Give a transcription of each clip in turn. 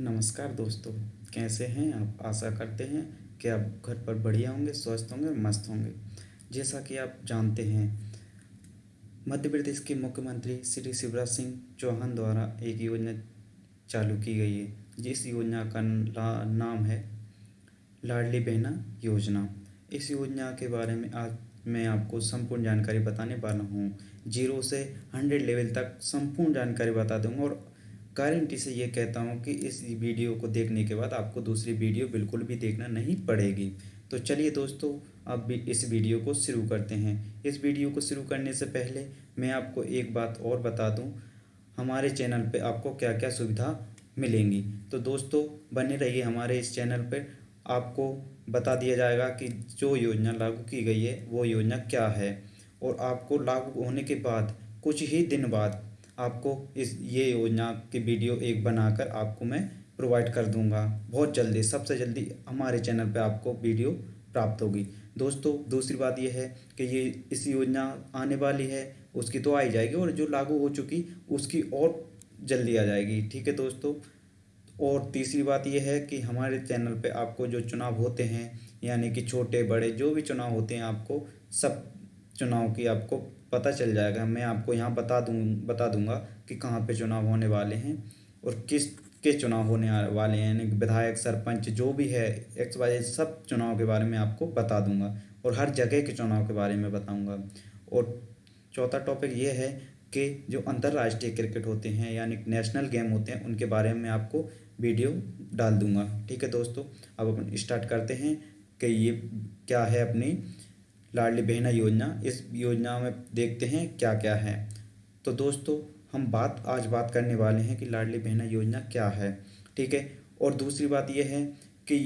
नमस्कार दोस्तों, कैसे हैं आप? आशा करते हैं कि आप घर पर बढ़िया होंगे, स्वस्थ होंगे मस्त होंगे। जैसा कि आप जानते हैं, मध्य प्रदेश के मुख्यमंत्री श्री शिवराज सिंह चौहान द्वारा एक योजना चालू की गई है। जिस योजना का नाम है लाडली बहना योजना। इस योजना के बारे में आज मैं आपको संपूर्ण जानकारी बताने वाला हूँ। ज़ीरो से हंड्रेड लेवल तक संपूर्ण जानकारी बता दूँगा और गारंटी से ये कहता हूँ कि इस वीडियो को देखने के बाद आपको दूसरी वीडियो बिल्कुल भी देखना नहीं पड़ेगी। तो चलिए दोस्तों, अब भी इस वीडियो को शुरू करते हैं। इस वीडियो को शुरू करने से पहले मैं आपको एक बात और बता दूँ। हमारे चैनल पे आपको क्या क्या सुविधा मिलेंगी? तो दोस्तों, बने रहिए हमारे इस चैनल पर आपको बता दिया जाएगा कि जो योजना लागू की गई है, वो योजना क्या है? और आपको लागू होने के बाद, कुछ ही दिन बाद आपको इस, ये योजना की वीडियो एक बनाकर आपको मैं प्रोवाइड कर दूँगा। बहुत जल्दी, सबसे जल्दी हमारे चैनल पे आपको वीडियो प्राप्त होगी। दोस्तों, दूसरी बात यह है कि ये इस योजना आने वाली है, उसकी तो आई जाएगी और जो लागू हो चुकी, उसकी और जल्दी आ जाएगी। ठीक है दोस्तों? और तीसरी बात यह है कि हमारे चैनल पे आपको जो चुनाव होते हैं, यानी कि छोटे, बड़े, जो भी चुनाव होते हैं आपको, सब चुनाव की आपको पता चल जाएगा। मैं आपको यहाँ बता दूँ, बता दूँगा कि कहाँ पे चुनाव होने वाले हैं और किस के चुनाव होने वाले हैं। यानी विधायक, सरपंच, जो भी है एक्स वाई सब चुनाव के बारे में आपको बता दूँगा और हर जगह के चुनाव के बारे में बताऊँगा। और चौथा टॉपिक ये है कि जो अंतर्राष्ट्रीय क्रिकेट होते हैं, यानी नेशनल गेम होते हैं, उनके बारे में आपको वीडियो डाल दूँगा। ठीक है दोस्तों, अब अपन स्टार्ट करते हैं कि ये क्या है अपनी लाडली बहना योजना, इस योजना में देखते हैं क्या क्या है। तो दोस्तों, हम बात, आज बात करने वाले हैं कि लाडली बहना योजना क्या है, ठीक है? और दूसरी बात यह है कि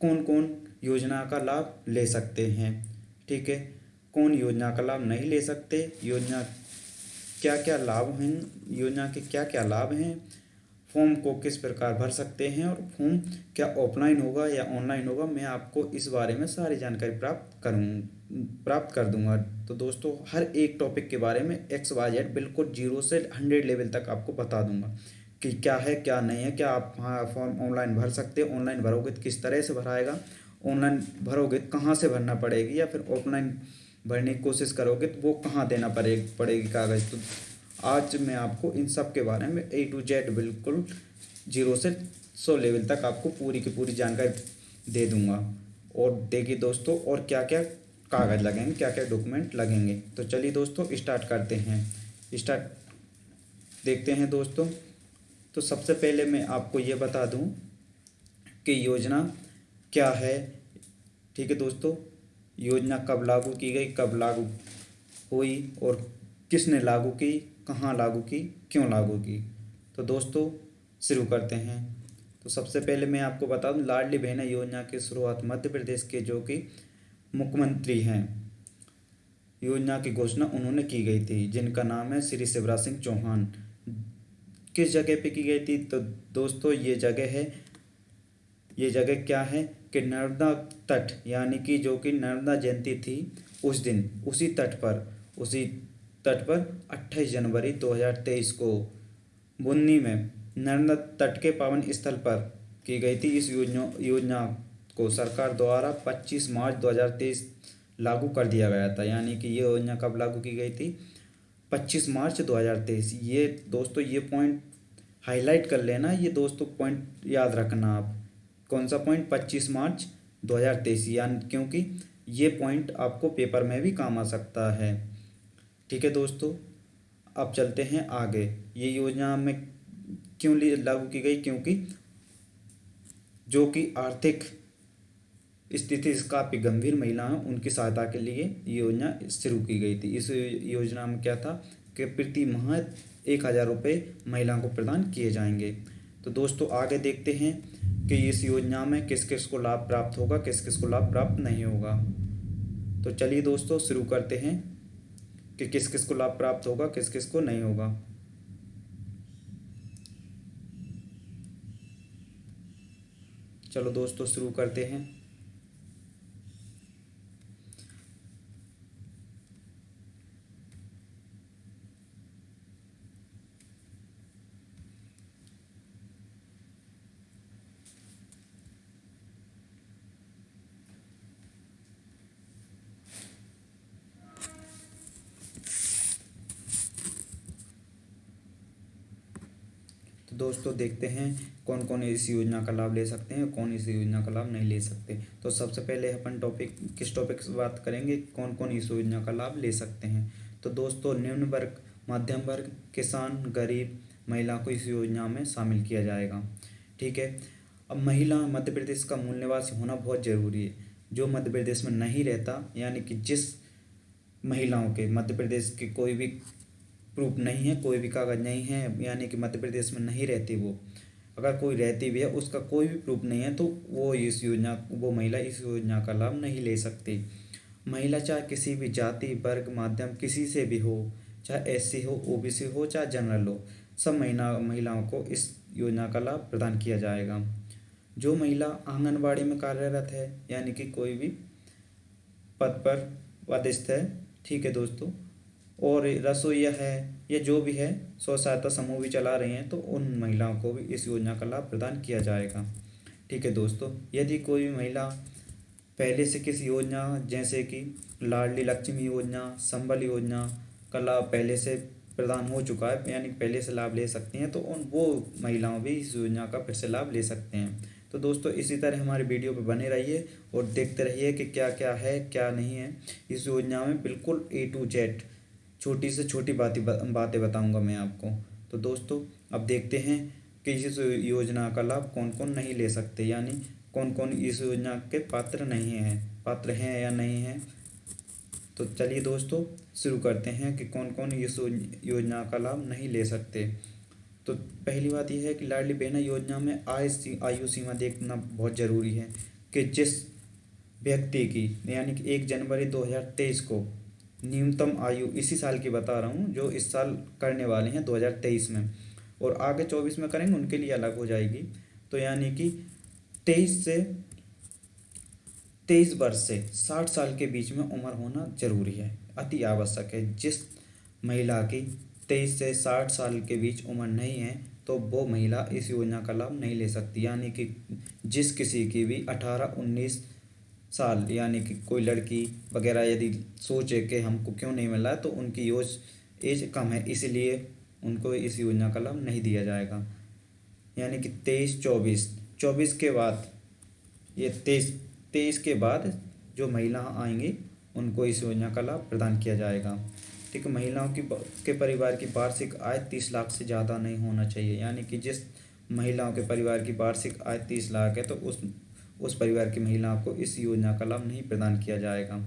कौन कौन योजना का लाभ ले सकते हैं, ठीक है? कौन योजना का लाभ नहीं ले सकते? योजना क्या क्या लाभ हैं? योजना के क्या क्या लाभ हैं? फॉर्म को किस प्रकार भर सकते हैं और फॉर्म क्या ऑफलाइन होगा या ऑनलाइन होगा, मैं आपको इस बारे में सारी जानकारी प्राप्त करूँ, प्राप्त कर दूँगा। तो दोस्तों, हर एक टॉपिक के बारे में एक्स वाई जेड बिल्कुल ज़ीरो से हंड्रेड लेवल तक आपको बता दूँगा कि क्या है, क्या नहीं है, क्या आप हाँ फॉर्म ऑनलाइन भर सकते हो ऑनलाइन भरोगे तो किस तरह से भराएगा ऑनलाइन भरोगे तो कहाँ से भरना पड़ेगी या फिर ऑफलाइन भरने की कोशिश करोगे तो वो कहाँ देना पड़ेगी पड़ेगी कागज़? तो आज मैं आपको इन सब के बारे में ए टू जेड बिल्कुल ज़ीरो से सौ लेवल तक आपको पूरी की पूरी जानकारी दे दूँगा। और देखिए दोस्तों, और क्या क्या कागज़ लगेंगे क्या क्या डॉक्यूमेंट लगेंगे। तो चलिए दोस्तों स्टार्ट करते हैं। स्टार्ट देखते हैं दोस्तों। तो सबसे पहले मैं आपको ये बता दूँ कि योजना क्या है। ठीक है दोस्तों, योजना कब लागू की गई, कब लागू हुई और किसने लागू की कहाँ लागू की, क्यों लागू की? तो दोस्तों, शुरू करते हैं। तो सबसे पहले मैं आपको बता दूँ, लाडली बहना योजना की शुरुआत मध्य प्रदेश के जो कि मुख्यमंत्री हैं, योजना की घोषणा उन्होंने की गई थी, जिनका नाम है श्री शिवराज सिंह चौहान। किस जगह पे की गई थी? तो दोस्तों, ये जगह है, ये जगह क्या है कि नर्मदा तट, यानी कि जो कि नर्मदा जयंती थी उस दिन, उसी तट पर, उसी तट पर 28 जनवरी 2023 को बुन्नी में नर्मदा तट के पावन स्थल पर की गई थी। इस योजना योजना को सरकार द्वारा 25 मार्च 2023 लागू कर दिया गया था। यानी कि ये योजना कब लागू की गई थी? 25 मार्च 2023 ये दोस्तों, ये पॉइंट हाईलाइट कर लेना। ये दोस्तों पॉइंट याद रखना आप। कौन सा पॉइंट 25 मार्च 2023 यानी, क्योंकि ये पॉइंट आपको पेपर में भी काम आ सकता है। ठीक है दोस्तों, अब चलते हैं आगे। ये योजना में क्यों लागू की गई? क्योंकि जो कि आर्थिक स्थिति काफ़ी गंभीर महिलाएँ उनकी सहायता के लिए योजना शुरू की गई थी। इस योजना में क्या था कि प्रति माह एक हज़ार रुपये महिलाओं को प्रदान किए जाएँगे। तो दोस्तों, आगे देखते हैं कि इस योजना में किस किस को लाभ प्राप्त होगा, किस किस को लाभ प्राप्त नहीं होगा। तो चलिए दोस्तों, शुरू करते हैं। कि किस किस को लाभ प्राप्त होगा, किस किस को नहीं होगा। चलो दोस्तों, शुरू करते हैं। दोस्तों देखते हैं कौन कौन इस योजना का लाभ ले सकते हैं कौन इस योजना का लाभ नहीं ले सकते। तो सबसे पहले अपन टॉपिक किस टॉपिक से बात करेंगे? कौन कौन इस योजना का लाभ ले सकते हैं? तो दोस्तों निम्न वर्ग, मध्यम वर्ग, किसान, गरीब, महिला को इस योजना में शामिल किया जाएगा। ठीक है? अब महिला मध्य प्रदेश का मूल निवासी होना बहुत ज़रूरी है। जो मध्य प्रदेश में नहीं रहता, यानी कि जिस महिलाओं के, मध्य प्रदेश के कोई भी प्रूफ नहीं है, कोई भी कागज़ नहीं है, यानी कि मध्य प्रदेश में नहीं रहती वो। अगर कोई रहती भी है, उसका कोई भी प्रूफ नहीं है तो वो इस योजना, वो महिला इस योजना का लाभ नहीं ले सकती। महिला चाहे किसी भी जाति, वर्ग, माध्यम, किसी से भी हो, चाहे एससी हो ओबीसी हो, चाहे जनरल हो, सब महिला, महिलाओं को इस योजना का लाभ प्रदान किया जाएगा। जो महिला आंगनबाड़ी में कार्यरत है, यानी कि कोई भी पद पर पदस्थ है, ठीक है दोस्तों और रसोईया है, या जो भी है स्व सहायता समूह भी चला रहे हैं तो उन महिलाओं को भी इस योजना का लाभ प्रदान किया जाएगा। ठीक है दोस्तों, यदि कोई महिला पहले से किसी योजना, जैसे कि लाडली लक्ष्मी योजना, संबल योजना का लाभ पहले से प्रदान हो चुका है, यानी पहले से लाभ ले सकती हैं तो उन, वो महिलाओं भी इस योजना का फिर से लाभ ले सकते हैं। तो दोस्तों, इसी तरह हमारे वीडियो पर बने रहिए और देखते रहिए कि क्या क्या है, क्या नहीं है। इस योजना में बिल्कुल ए टू जेड छोटी से छोटी बातें बातें बताऊँगा मैं आपको। तो दोस्तों, अब देखते हैं कि इस योजना का लाभ कौन कौन नहीं ले सकते, यानी कौन कौन इस योजना के पात्र नहीं हैं, पात्र हैं या नहीं हैं। तो चलिए दोस्तों, शुरू करते हैं कि कौन कौन इस योजना का लाभ नहीं ले सकते। तो पहली बात यह है कि लाडली बहना योजना में आय आयु सीमा देखना बहुत ज़रूरी है कि जिस व्यक्ति की, यानी कि एक जनवरी 2023 को न्यूनतम आयु इसी साल की बता रहा हूँ, जो इस साल करने वाले हैं 2023 में। और आगे 24 में करेंगे, उनके लिए अलग हो जाएगी। तो यानी कि 23 से, तेईस वर्ष से साठ साल के बीच में उम्र होना ज़रूरी है। अति आवश्यक है। जिस महिला की तेईस से साठ साल के बीच उम्र नहीं है तो वो महिला इस योजना का लाभ नहीं ले सकती। यानी कि जिस किसी की भी अठारह, उन्नीस साल, यानी कि कोई लड़की वगैरह यदि सोचे कि हमको क्यों नहीं मिला तो उनकी योज, एज कम है, इसलिए उनको इस योजना का लाभ नहीं दिया जाएगा। यानी कि तेईस चौबीस चौबीस के बाद, ये तेईस तेईस के बाद जो महिला आएँगी, उनको इस योजना का लाभ प्रदान किया जाएगा। ठीक है महिलाओं की के परिवार की वार्षिक आय तीस लाख से ज़्यादा नहीं होना चाहिए। यानी कि जिस महिलाओं के परिवार की वार्षिक आय तीस लाख है तो उस उस परिवार की महिलाओं को इस योजना का लाभ नहीं प्रदान किया जाएगा।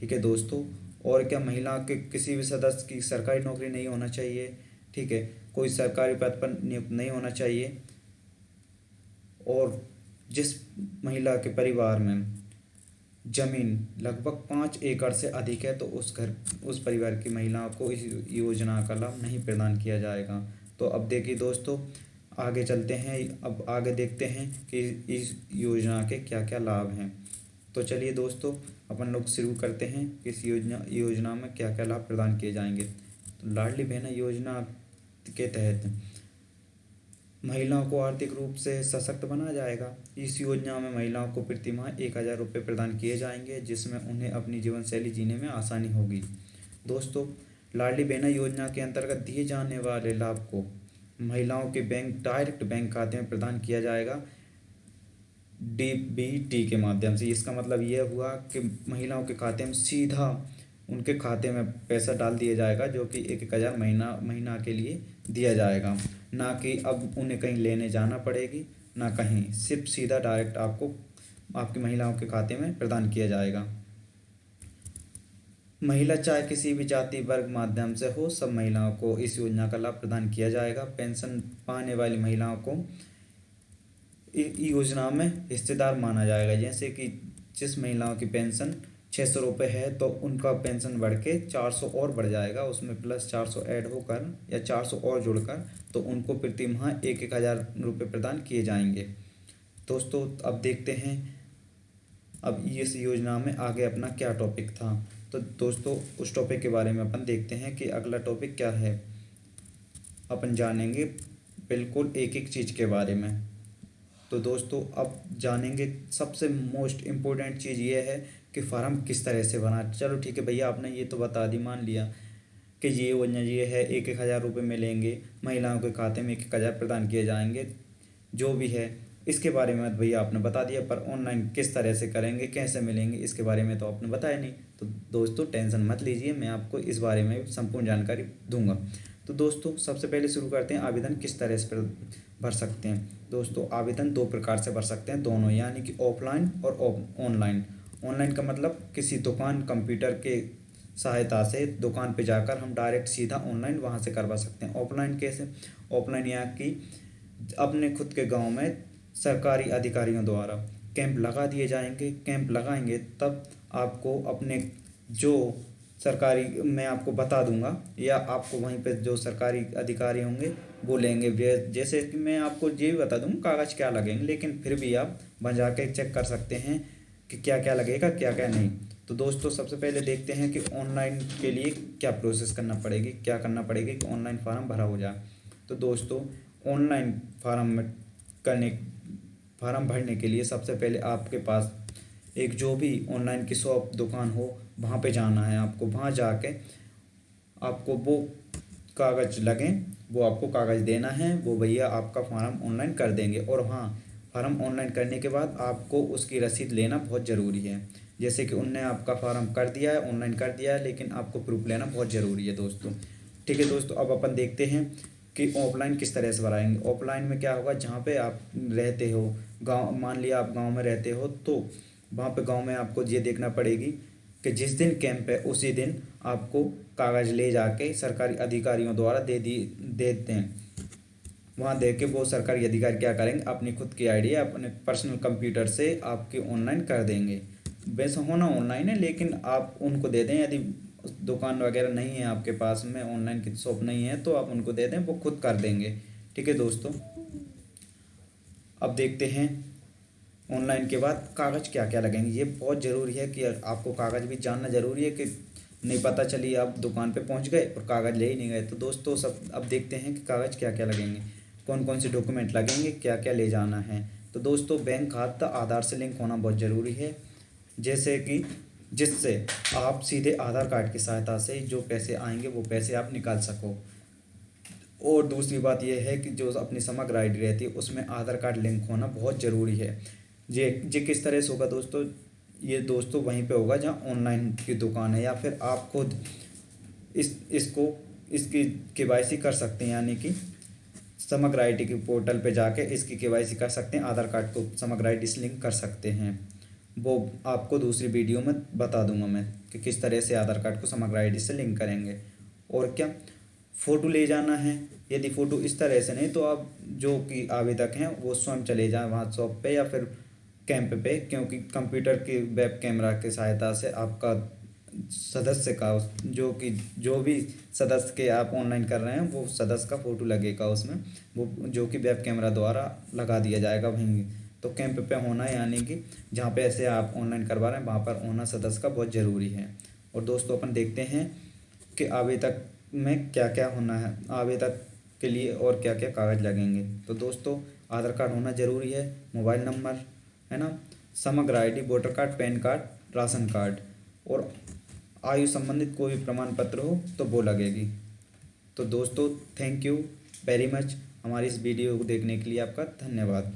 ठीक है दोस्तों? और क्या महिला के किसी भी सदस्य की सरकारी नौकरी नहीं होना चाहिए? ठीक है, कोई सरकारी पद पर नियुक्त नहीं होना चाहिए। और जिस महिला के परिवार में ज़मीन लगभग पाँच एकड़ से अधिक है तो उस घर, उस परिवार की महिलाओं को इस योजना का लाभ नहीं प्रदान किया जाएगा। तो अब देखिए दोस्तों आगे चलते हैं, अब आगे देखते हैं कि इस योजना के क्या क्या लाभ हैं। तो चलिए दोस्तों, अपन लोग शुरू करते हैं कि इस योजना योजना में क्या क्या लाभ प्रदान किए जाएँगे। तो लाडली बहना योजना के तहत महिलाओं को आर्थिक रूप से सशक्त बनाया जाएगा। इस योजना में महिलाओं को प्रति माह एक हज़ार रुपये प्रदान किए जाएँगे, जिसमें उन्हें अपनी जीवन शैली जीने में आसानी होगी। दोस्तों, लाडली बहना योजना के अंतर्गत दिए जाने वाले लाभ को महिलाओं के बैंक डायरेक्ट बैंक खाते में प्रदान किया जाएगा। डी बी टी के माध्यम से। इसका मतलब यह हुआ कि महिलाओं के खाते में सीधा उनके खाते में पैसा डाल दिया जाएगा, जो कि एक एक हज़ार महीना महीना के लिए दिया जाएगा। ना कि अब उन्हें कहीं लेने जाना पड़ेगी, ना कहीं। सिर्फ़ सीधा डायरेक्ट आपको, आपकी महिलाओं के खाते में प्रदान किया जाएगा। महिला चाहे किसी भी जाति, वर्ग माध्यम से हो, सब महिलाओं को इस योजना का लाभ प्रदान किया जाएगा। पेंशन पाने वाली महिलाओं को योजना में हिस्सेदार माना जाएगा। जैसे कि जिस महिलाओं की पेंशन छः सौ रुपये है तो उनका पेंशन बढ़ के चार सौ और बढ़ जाएगा। उसमें प्लस चार सौ ऐड होकर या चार सौ और जुड़कर तो उनको प्रति माह एक एक हज़ार रुपये प्रदान किए जाएँगे। दोस्तों, अब देखते हैं, अब इस योजना में आगे अपना क्या टॉपिक था। तो दोस्तों, उस टॉपिक के बारे में अपन देखते हैं कि अगला टॉपिक क्या है। अपन जानेंगे बिल्कुल एक एक चीज़ के बारे में। तो दोस्तों, अब जानेंगे सबसे मोस्ट इम्पोर्टेंट चीज़ ये है कि फार्म किस तरह से बना। चलो ठीक है भैया, आपने ये तो बता दी, मान लिया कि ये योजना ये है एक एक हज़ार रुपये मिलेंगे। महिलाओं के खाते में एक एक हज़ार प्रदान किए जाएँगे। जो भी है इसके बारे में भैया, आपने बता दिया, पर ऑनलाइन किस तरह से करेंगे, कैसे मिलेंगे, इसके बारे में तो आपने बताया नहीं। तो दोस्तों, टेंशन मत लीजिए, मैं आपको इस बारे में संपूर्ण जानकारी दूँगा। तो दोस्तों, सबसे पहले शुरू करते हैं, आवेदन किस तरह से भर सकते हैं। दोस्तों, आवेदन दो प्रकार से भर सकते हैं, दोनों, यानी कि ऑफलाइन और ऑनलाइन ऑनलाइन का मतलब किसी दुकान कंप्यूटर के सहायता से दुकान पे जाकर हम डायरेक्ट सीधा ऑनलाइन वहाँ से करवा सकते हैं। ऑफलाइन कैसे? ऑफलाइन यहाँ की, अपने खुद के गाँव में सरकारी अधिकारियों द्वारा कैंप लगा दिए जाएँगे। कैंप लगाएँगे तब आपको अपने जो सरकारी, मैं आपको बता दूँगा, या आपको वहीं पे जो सरकारी अधिकारी होंगे, वो लेंगे। जैसे कि मैं आपको ये भी बता दूँगा कागज़ क्या लगेंगे, लेकिन फिर भी आप वहाँ जाके चेक कर सकते हैं कि क्या क्या लगेगा क्या क्या नहीं। तो दोस्तों, सबसे पहले देखते हैं कि ऑनलाइन के लिए क्या प्रोसेस करना पड़ेगी, क्या करना पड़ेगी कि ऑनलाइन फार्म भरा हो जाए। तो दोस्तों, ऑनलाइन फार्म करने फार्म भरने के लिए सबसे पहले आपके पास एक जो भी ऑनलाइन की शॉप दुकान हो, वहाँ पे जाना है आपको। वहाँ जाके आपको वो कागज़ लगें, वो आपको कागज़ देना है, वो भैया आपका फार्म ऑनलाइन कर देंगे। और हाँ फार्म ऑनलाइन करने के बाद आपको उसकी रसीद लेना बहुत ज़रूरी है। जैसे कि उनने आपका फार्म कर दिया है ऑनलाइन कर दिया है, लेकिन आपको प्रूफ लेना बहुत ज़रूरी है दोस्तों। ठीक है दोस्तों, अब अपन देखते हैं कि ऑफलाइन किस तरह से भराएँगे ऑफलाइन में क्या होगा, जहाँ पे आप रहते हो गाँव, मान लिया आप गाँव में रहते हो तो वहाँ पे गाँव में आपको ये देखना पड़ेगी कि जिस दिन कैंप है, उसी दिन आपको कागज़ ले जाके सरकारी अधिकारियों द्वारा दे दी, देते हैं। वहाँ दे के वो सरकारी अधिकारी क्या करेंगे, अपनी खुद की आईडी अपने पर्सनल कंप्यूटर से आपके ऑनलाइन कर देंगे। वैसे होना ऑनलाइन है, लेकिन आप उनको दे दें, यदि दुकान वगैरह नहीं है आपके पास में ऑनलाइन की शॉप नहीं है तो आप उनको दे दें, वो खुद कर देंगे। ठीक है दोस्तों? अब देखते हैं ऑनलाइन के बाद कागज़ क्या क्या लगेंगे। ये बहुत ज़रूरी है कि आपको कागज़ भी जानना ज़रूरी है कि नहीं पता चली आप दुकान पे पहुँच गए और कागज़ ले ही नहीं गए। तो दोस्तों सब अब देखते हैं कि कागज़ क्या क्या लगेंगे कौन कौन से डॉक्यूमेंट लगेंगे क्या क्या ले जाना है। तो दोस्तों बैंक खाता आधार से लिंक होना बहुत ज़रूरी है। जैसे कि जिससे आप सीधे आधार कार्ड की सहायता से जो पैसे आएँगे वो पैसे आप निकाल सको। और दूसरी बात यह है कि जो अपनी समग्र आई डी रहती है, उसमें आधार कार्ड लिंक होना बहुत ज़रूरी है। ये ये किस तरह से होगा दोस्तों? ये दोस्तों वहीं पे होगा जहाँ ऑनलाइन की दुकान है या फिर आप खुद इस, इसको, इसकी के वाई कर सकते हैं, यानी कि समग्र आईडी के पोर्टल पे जाके इसकी के वाई कर सकते हैं, आधार कार्ड को समग्र आईडी से लिंक कर सकते हैं। वो आपको दूसरी वीडियो में बता दूँगा मैं कि किस तरह से आधार कार्ड को समग्र आईडी से लिंक करेंगे। और क्या? फ़ोटो ले जाना है। यदि फ़ोटो इस तरह से नहीं तो आप जो कि आवेदक हैं, वो स्वयं चले जाएँ वहाँ शॉप पे या फिर कैंप पे, क्योंकि कंप्यूटर के वेब कैमरा की सहायता से आपका सदस्य का जो कि, जो भी सदस्य के आप ऑनलाइन कर रहे हैं, वो सदस्य का फ़ोटो लगेगा उसमें। वो, जो कि वेब कैमरा द्वारा लगा दिया जाएगा वहीं। तो कैंप पे होना यानी कि जहाँ पे ऐसे आप ऑनलाइन करवा रहे हैं, वहाँ पर होना सदस्य का बहुत ज़रूरी है। और दोस्तों, अपन देखते हैं कि आवेदक में क्या क्या होना है, आवेदक के लिए और क्या क्या कागज़ लगेंगे। तो दोस्तों, आधार कार्ड होना ज़रूरी है, मोबाइल नंबर, है ना? Samagra ID voter card, PAN card, ration card. और आयु संबंधित कोई भी प्रमाण पत्र हो तो वो लगेगी। तो दोस्तों थैंक यू वेरी मच हमारी इस वीडियो को देखने के लिए आपका धन्यवाद।